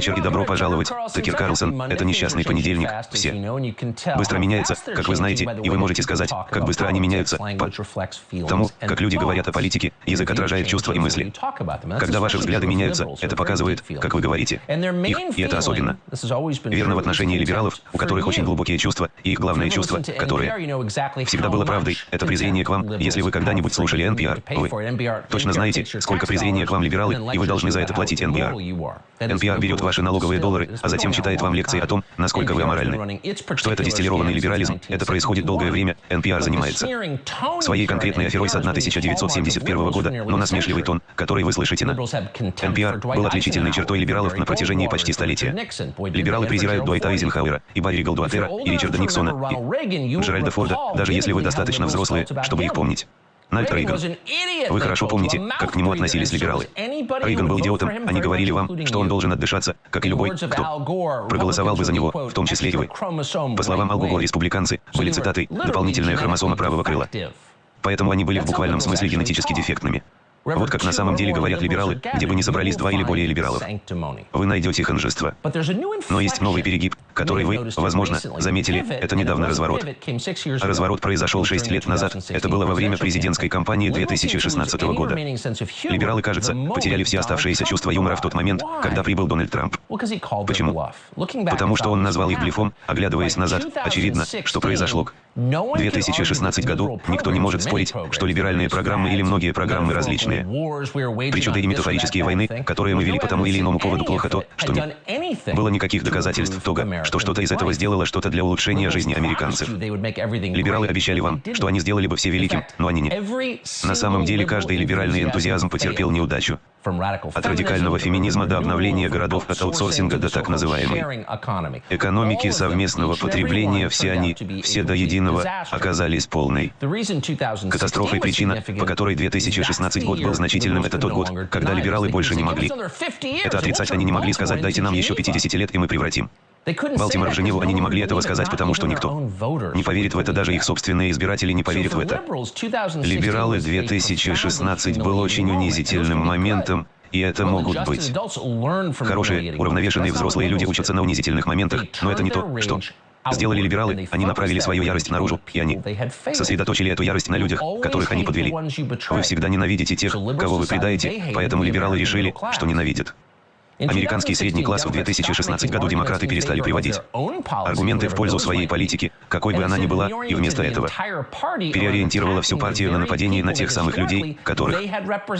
вечер и добро пожаловать. Такер Карлсон, это несчастный понедельник. Все быстро меняется, как вы знаете, и вы можете сказать, как быстро они меняются, по тому, как люди говорят о политике, язык отражает чувства и мысли. Когда ваши взгляды меняются, это показывает, как вы говорите. Их, и это особенно верно в отношении либералов, у которых очень глубокие чувства, и их главное чувство, которое всегда было правдой, это презрение к вам, если вы когда-нибудь слушали NPR, вы точно знаете, сколько презрения к вам либералы, и вы должны за это платить NPR. NPR берет ваши налоговые доллары, а затем читает вам лекции о том, насколько вы аморальны. Что это дистиллированный либерализм, это происходит долгое время, NPR занимается своей конкретной аферой с 1971 года, но насмешливый тон, который вы слышите на NPR, был отличительной чертой либералов на протяжении почти столетия. Либералы презирают Дуайта Айзенхауэра, и Барри Голдуатера, и Ричарда Никсона, и Джеральда Форда, даже если вы достаточно взрослые, чтобы их помнить. Нальд Рейган. Вы хорошо помните, как к нему относились либералы. Рейган был идиотом, они говорили вам, что он должен отдышаться, как и любой, кто проголосовал бы за него, в том числе и вы. По словам Алгуго, республиканцы были цитатой «дополнительная хромосома правого крыла». Поэтому они были в буквальном смысле генетически дефектными. Вот как на самом деле говорят либералы, где бы ни собрались два или более либералов. Вы найдете ханжество. Но есть новый перегиб, который вы, возможно, заметили, это недавно разворот. разворот произошел шесть лет назад, это было во время президентской кампании 2016 года. Либералы, кажется, потеряли все оставшиеся чувства юмора в тот момент, когда прибыл Дональд Трамп. Почему? Потому что он назвал их блефом, оглядываясь назад, очевидно, что произошло к 2016 году, никто не может спорить, что либеральные программы или многие программы различные. Причуды и метафорические войны, которые мы вели по тому или иному поводу плохо то, что не было никаких доказательств того, что что-то из этого сделало что-то для улучшения жизни американцев. Либералы обещали вам, что они сделали бы все великим, но они не. На самом деле каждый либеральный энтузиазм потерпел неудачу. От радикального феминизма до обновления городов, от аутсорсинга до так называемой экономики совместного потребления, все они, все до единого, оказались полной катастрофой. Причина, по которой 2016 год был значительным, это тот год, когда либералы больше не могли. Это отрицать они не могли сказать, дайте нам еще 50 лет, и мы превратим. Балтимор Женеву они не могли этого сказать, потому что никто не поверит в это, даже их собственные избиратели не поверят в это. Либералы 2016 был очень унизительным моментом, и это могут быть. Хорошие, уравновешенные взрослые люди учатся на унизительных моментах, но это не то, что сделали либералы, они направили свою ярость наружу, и они сосредоточили эту ярость на людях, которых они подвели. Вы всегда ненавидите тех, кого вы предаете, поэтому либералы решили, что ненавидят. Американский средний класс в 2016 году демократы перестали приводить аргументы в пользу своей политики, какой бы она ни была, и вместо этого переориентировала всю партию на нападение на тех самых людей, которых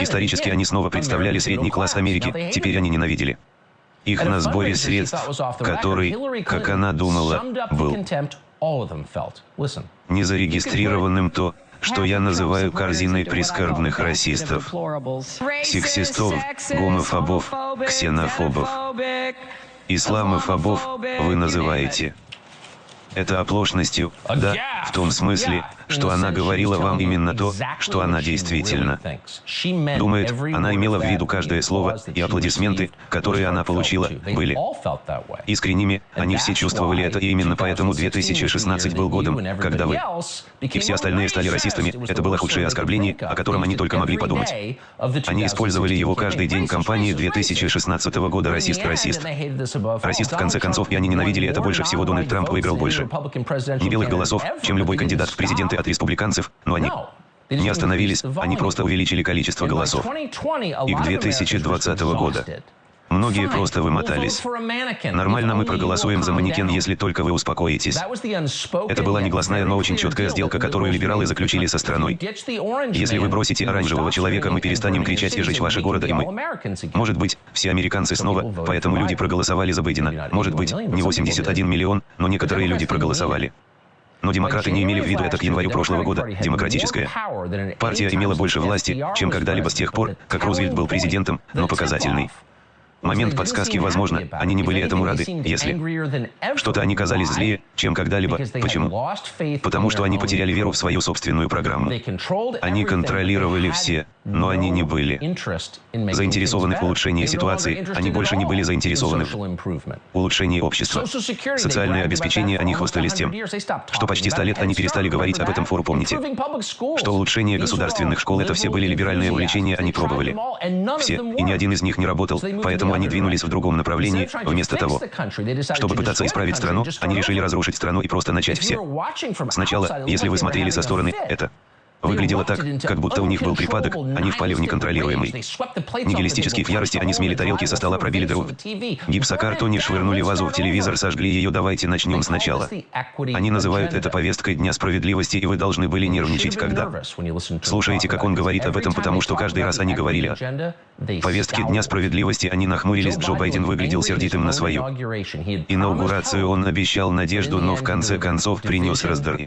исторически они снова представляли средний класс Америки, теперь они ненавидели. Их на сборе средств, который, как она думала, был незарегистрированным то, что я называю корзиной прискорбных расистов, сексистов, гомофобов, ксенофобов, исламофобов вы называете. Это оплошностью, да, в том смысле, что она говорила вам именно то, что она действительно думает. Она имела в виду каждое слово, и аплодисменты, которые она получила, были искренними, они все чувствовали это, и именно поэтому 2016 был годом, когда вы и все остальные стали расистами, это было худшее оскорбление, о котором они только могли подумать. Они использовали его каждый день кампании 2016 года «Расист, расист». Расист в конце концов, и они ненавидели это больше всего, Дональд Трамп выиграл больше белых голосов, чем любой кандидат в президенты от республиканцев, но они не остановились, они просто увеличили количество голосов. И к 2020 года Многие просто вымотались. Нормально мы проголосуем за манекен, если только вы успокоитесь. Это была негласная, но очень четкая сделка, которую либералы заключили со страной. Если вы бросите оранжевого человека, мы перестанем кричать и жечь ваши города, и мы. Может быть, все американцы снова, поэтому люди проголосовали за Байдена. Может быть, не 81 миллион, но некоторые люди проголосовали. Но демократы не имели в виду это к январю прошлого года. Демократическая партия имела больше власти, чем когда-либо с тех пор, как Рузвельт был президентом, но показательный. Момент подсказки возможно, они не были этому рады, если что-то они казались злее, чем когда-либо. Почему? Потому что они потеряли веру в свою собственную программу. Они контролировали все но они не были заинтересованы в улучшении ситуации, они больше не были заинтересованы в улучшении общества. Социальное обеспечение они хвастались тем, что почти сто лет они перестали говорить об этом фору, помните, что улучшение государственных школ это все были либеральные увлечения, они пробовали. Все, и ни один из них не работал, поэтому они двинулись в другом направлении, вместо того, чтобы пытаться исправить страну, они решили разрушить страну и просто начать все. Сначала, если вы смотрели со стороны, это Выглядело так, как будто у них был припадок, они впали в неконтролируемый. Нигилистический в ярости они смели тарелки со стола, пробили дыру. Гипсокартоне швырнули вазу в телевизор, сожгли ее, давайте начнем сначала. Они называют это повесткой Дня справедливости, и вы должны были нервничать, когда. слушаете, как он говорит об этом, потому что каждый раз они говорили о повестке Дня справедливости, они нахмурились, Джо Байден выглядел сердитым на свою. инаугурацию, он обещал надежду, но в конце концов принес раздор.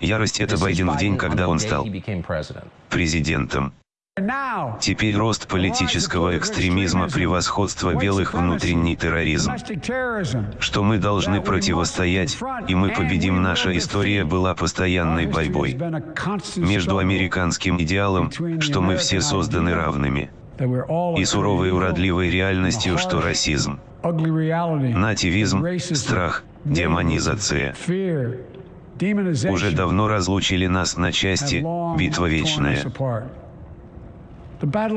Ярость — это Байден в день, когда он стал президентом. Теперь рост политического экстремизма, превосходство белых, внутренний терроризм. Что мы должны противостоять, и мы победим. Наша история была постоянной борьбой между американским идеалом, что мы все созданы равными, и суровой уродливой реальностью, что расизм, нативизм, страх, демонизация уже давно разлучили нас на части, битва вечная.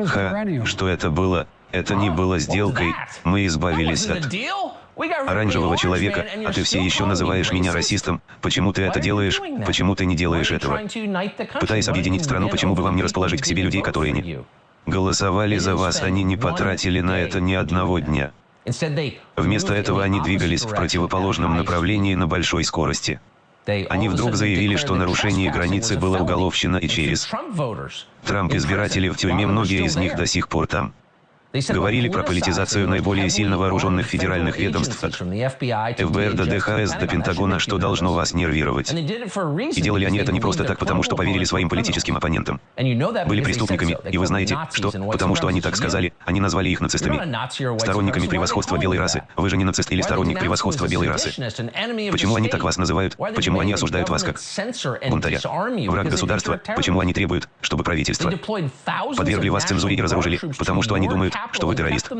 Ха, что это было? Это не было сделкой, мы избавились от оранжевого человека, а ты все еще называешь меня расистом. Почему ты это делаешь? Почему ты не делаешь этого? Пытаясь объединить страну, почему бы вам не расположить к себе людей, которые не голосовали за вас, они не потратили на это ни одного дня. Вместо этого они двигались в противоположном направлении на большой скорости. Они вдруг заявили, что нарушение границы было уголовщина и через Трамп избиратели в тюрьме, многие из них до сих пор там. Говорили про политизацию наиболее сильно вооруженных федеральных ведомств от ФБР до ДХС до Пентагона, что должно вас нервировать. И делали они это не просто так, потому что поверили своим политическим оппонентам. Были преступниками, и вы знаете, что, потому что они так сказали, они назвали их нацистами. Сторонниками превосходства белой расы. Вы же не нацист или сторонник превосходства белой расы. Почему они так вас называют? Почему они осуждают вас как бунтаря? Враг государства? Почему они требуют, чтобы правительство подвергли вас цензуре и разоружили? Потому что они думают, что вы террорист.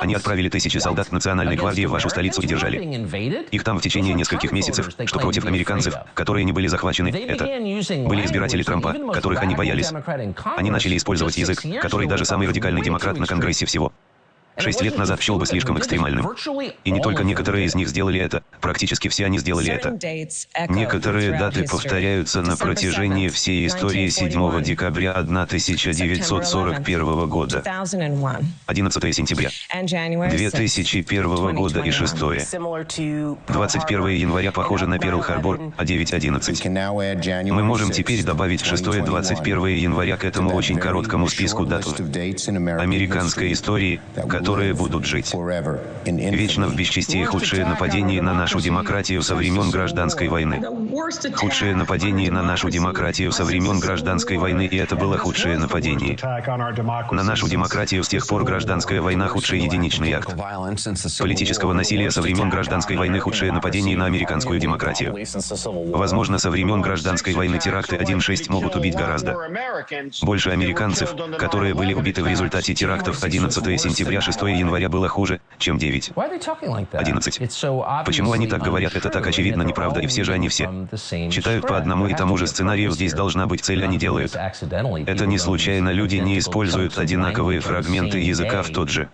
Они отправили тысячи солдат Национальной гвардии в вашу столицу и держали их там в течение нескольких месяцев, что против американцев, которые не были захвачены, это были избиратели Трампа, которых они боялись. Они начали использовать язык, который даже самый радикальный демократ на Конгрессе всего Шесть лет назад счел бы слишком экстремальным. И не только некоторые из них сделали это, практически все они сделали это. Некоторые даты повторяются на протяжении всей истории 7 декабря 1941 года, 11 сентября 2001 года и 6 21 января похоже на Перл-Харбор, а 9-11. Мы можем теперь добавить 6 21 января к этому очень короткому списку дат американской истории, которые будут жить. Вечно в бесчестии худшие нападения на нашу демократию со времен гражданской войны. Худшие нападения на нашу демократию со времен гражданской войны, и это было худшее нападение. На нашу демократию с тех пор гражданская война худший единичный акт. Политического насилия со времен гражданской войны худшее нападение на американскую демократию. Возможно, со времен гражданской войны теракты 1.6 могут убить гораздо больше американцев, которые были убиты в результате терактов 11 сентября 6 января было хуже, чем 9. 11. Почему они так говорят, это так очевидно неправда, и все же они все читают по одному и тому же сценарию, здесь должна быть цель, они делают. Это не случайно, люди не используют одинаковые фрагменты языка в тот же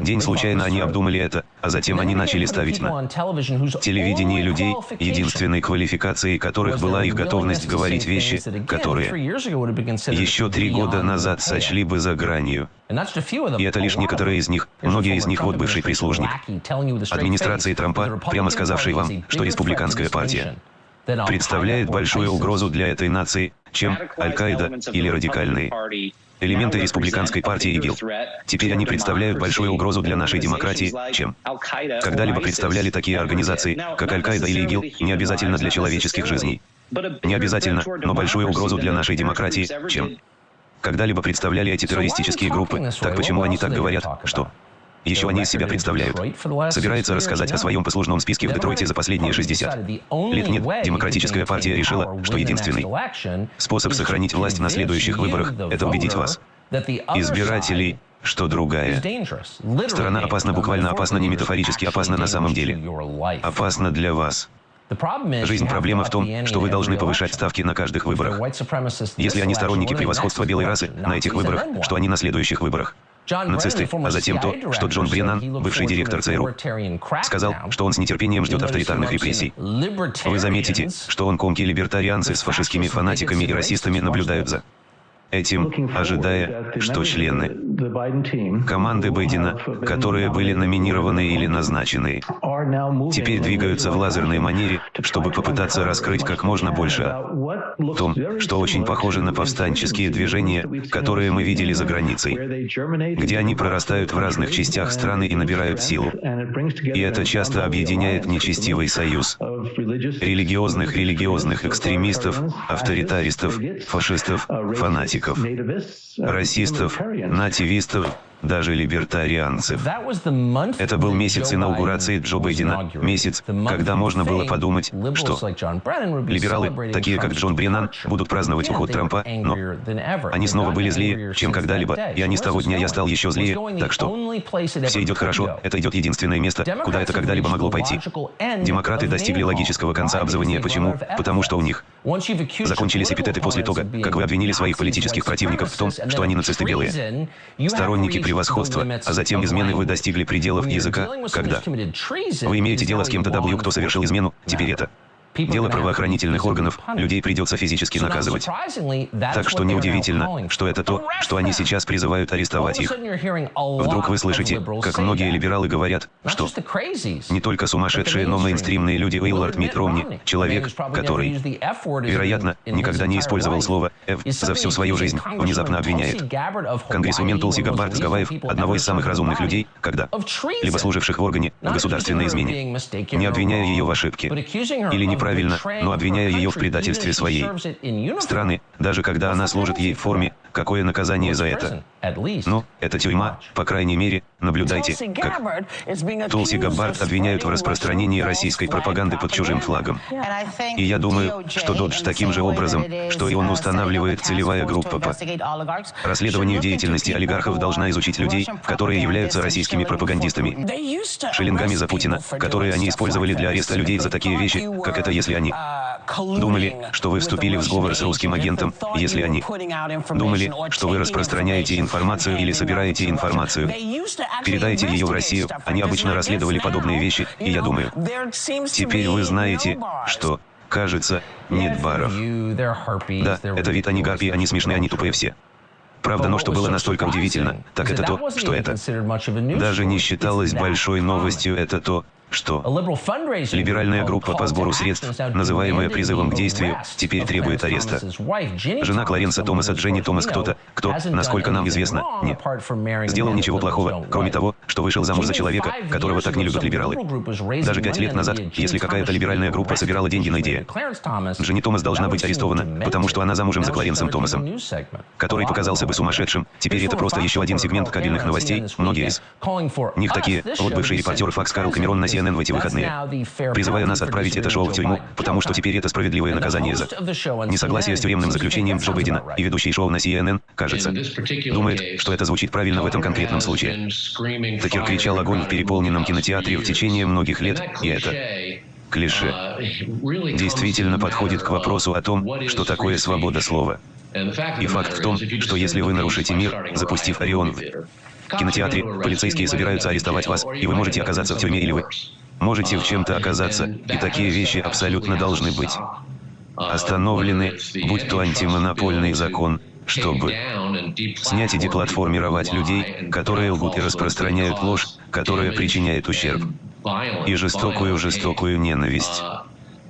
день, случайно они обдумали это, а затем они начали ставить на телевидении людей, единственной квалификацией которых была их готовность говорить вещи, которые еще три года назад сочли бы за гранью. И это лишь некоторые из них, многие из них вот бывший прислужник администрации Трампа, прямо сказавший вам, что республиканская партия представляет большую угрозу для этой нации, чем Аль-Каида или радикальные элементы республиканской партии ИГИЛ. Теперь они представляют большую угрозу для нашей демократии, чем когда-либо представляли такие организации, как Аль-Каида или ИГИЛ, не обязательно для человеческих жизней. Не обязательно, но большую угрозу для нашей демократии, чем когда-либо представляли эти террористические группы. Так почему они так говорят, что Еще они из себя представляют. Собирается рассказать о своем послужном списке в Детройте за последние 60 лет. Нет, Демократическая партия решила, что единственный способ сохранить власть на следующих выборах – это убедить вас, избирателей, что другая. Сторона опасна буквально опасна не метафорически, опасна на самом деле. Опасна для вас. Жизнь проблема в том, что вы должны повышать ставки на каждых выборах. Если они сторонники превосходства белой расы на этих выборах, что они на следующих выборах? Нацисты, а затем то, что Джон Бреннан, бывший директор ЦРУ, сказал, что он с нетерпением ждет авторитарных репрессий. Вы заметите, что он комки либертарианцы с фашистскими фанатиками и расистами наблюдают за этим, ожидая, что члены команды Байдена, которые были номинированы или назначены, теперь двигаются в лазерной манере, чтобы попытаться раскрыть как можно больше о том, что очень похоже на повстанческие движения, которые мы видели за границей, где они прорастают в разных частях страны и набирают силу. И это часто объединяет нечестивый союз религиозных религиозных экстремистов, авторитаристов, фашистов, фанатиков, расистов, нативистов, даже либертарианцев. Это был месяц инаугурации Джо Байдена, месяц, когда можно было подумать, что либералы, такие как Джон Бреннан, будут праздновать уход Трампа, но они снова были злее, чем когда-либо, и они с того дня я стал еще злее, так что все идет хорошо, это идет единственное место, куда это когда-либо могло пойти. Демократы достигли логического конца обзывания. Почему? Потому что у них закончились эпитеты после того, как вы обвинили своих политических противников в том, что они нацисты белые. Сторонники превосходства, а затем измены вы достигли пределов языка, когда? вы имеете дело с кем-то W, кто совершил измену, теперь это Дело правоохранительных органов, людей придется физически наказывать. Так что неудивительно, что это то, что они сейчас призывают арестовать их. Вдруг вы слышите, как многие либералы говорят, что не только сумасшедшие, но мейнстримные люди Уиллард Мит Ромни, человек, который, вероятно, никогда не использовал слово «F» за всю свою жизнь, внезапно обвиняет. Конгрессмен Тулси Габбард с Гавайев, одного из самых разумных людей, когда, либо служивших в органе, государственной измене, не обвиняя ее в ошибке, или неправильно правильно, но обвиняя ее в предательстве своей страны, даже когда она служит ей в форме, какое наказание за это? Ну, это тюрьма, по крайней мере, наблюдайте, как Тулси Габбард обвиняют в распространении российской пропаганды под чужим флагом. И я думаю, что Додж таким же образом, что и он устанавливает целевая группа. по расследованию деятельности олигархов должна изучить людей, которые являются российскими пропагандистами, шиллингами за Путина, которые они использовали для ареста людей за такие вещи, как это если они думали, что вы вступили в сговор с русским агентом, если они думали, что вы распространяете информацию или собираете информацию, передайте ее в Россию, они обычно расследовали подобные вещи, и я думаю, теперь вы знаете, что, кажется, нет баров. Да, это вид они гарпии, они смешные, они тупые все. Правда, но что было настолько удивительно, так это то, что это даже не считалось большой новостью, это то, что? Либеральная группа по сбору средств, называемая призывом к действию, теперь требует ареста. Жена Кларенса Томаса Дженни Томас кто-то, кто, насколько нам известно, не сделал ничего плохого, кроме того, что вышел замуж за человека, которого так не любят либералы. Даже пять лет назад, если какая-то либеральная группа собирала деньги на идею, Дженни Томас должна быть арестована, потому что она замужем за Кларенсом Томасом, который показался бы сумасшедшим. Теперь это просто еще один сегмент кабельных новостей, многие из них такие, вот бывший репортер Факс Карл Камерон на CNN в эти выходные, призывая нас отправить это шоу в тюрьму, потому что теперь это справедливое наказание за несогласие с тюремным заключением Джо Байдена, и ведущий шоу на CNN, кажется, думает, что это звучит правильно в этом конкретном случае. Такер кричал огонь в переполненном кинотеатре в течение многих лет, и это клише действительно подходит к вопросу о том, что такое свобода слова. И факт в том, что если вы нарушите мир, запустив Орион в кинотеатре, полицейские собираются арестовать вас, и вы можете оказаться в тюрьме или вы можете в чем-то оказаться, и такие вещи абсолютно должны быть. Остановлены, будь то антимонопольный закон, чтобы снять и деплатформировать людей, которые лгут и распространяют ложь, которая причиняет ущерб. И жестокую-жестокую ненависть.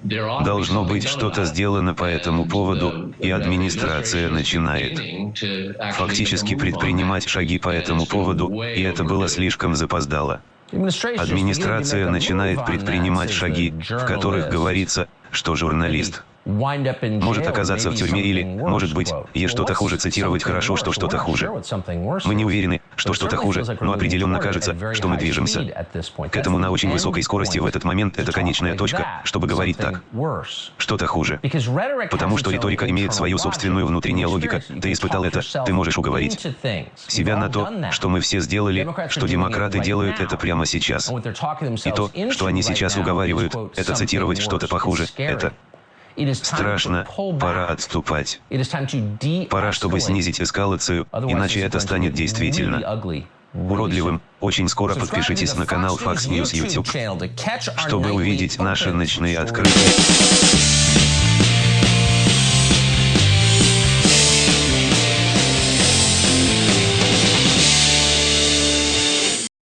Должно быть что-то сделано по этому поводу, и администрация начинает фактически предпринимать шаги по этому поводу, и это было слишком запоздало. Администрация начинает предпринимать шаги, в которых говорится, что журналист может оказаться в тюрьме или, может быть, есть что-то хуже цитировать хорошо, что что-то хуже. Мы не уверены, что что-то хуже, но определенно кажется, что мы движемся. К этому на очень высокой скорости в этот момент это конечная точка, чтобы говорить так. Что-то хуже. Потому что риторика имеет свою собственную внутреннюю логику. Ты испытал это, ты можешь уговорить. себя на то, что мы все сделали, что демократы делают это прямо сейчас. И то, что они сейчас уговаривают, это цитировать что-то похуже, это Страшно, пора отступать. Пора, чтобы снизить эскалацию, иначе это станет действительно уродливым. Очень скоро подпишитесь на канал Fox News YouTube, чтобы увидеть наши ночные открытия.